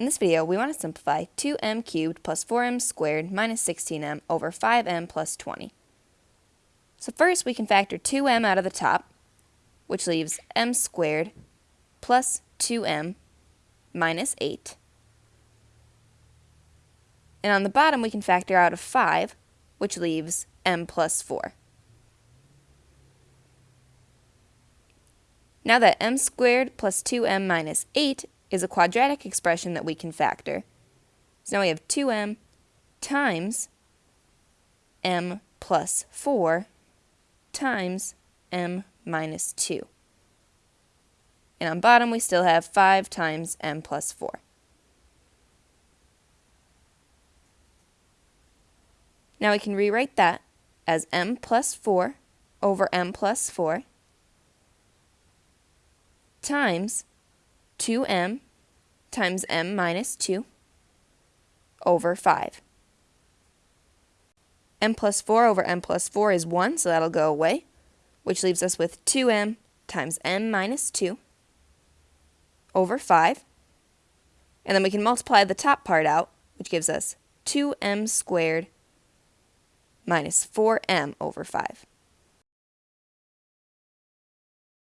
In this video, we want to simplify 2m cubed plus 4m squared minus 16m over 5m plus 20. So first we can factor 2m out of the top, which leaves m squared plus 2m minus 8. And on the bottom we can factor out a 5, which leaves m plus 4. Now that m squared plus 2m minus 8 is a quadratic expression that we can factor. So now we have 2m times m plus 4 times m minus 2. And on bottom we still have 5 times m plus 4. Now we can rewrite that as m plus 4 over m plus 4 times 2m times m minus 2 over 5. m plus 4 over m plus 4 is 1, so that'll go away, which leaves us with 2m times m minus 2 over 5. And then we can multiply the top part out, which gives us 2m squared minus 4m over 5.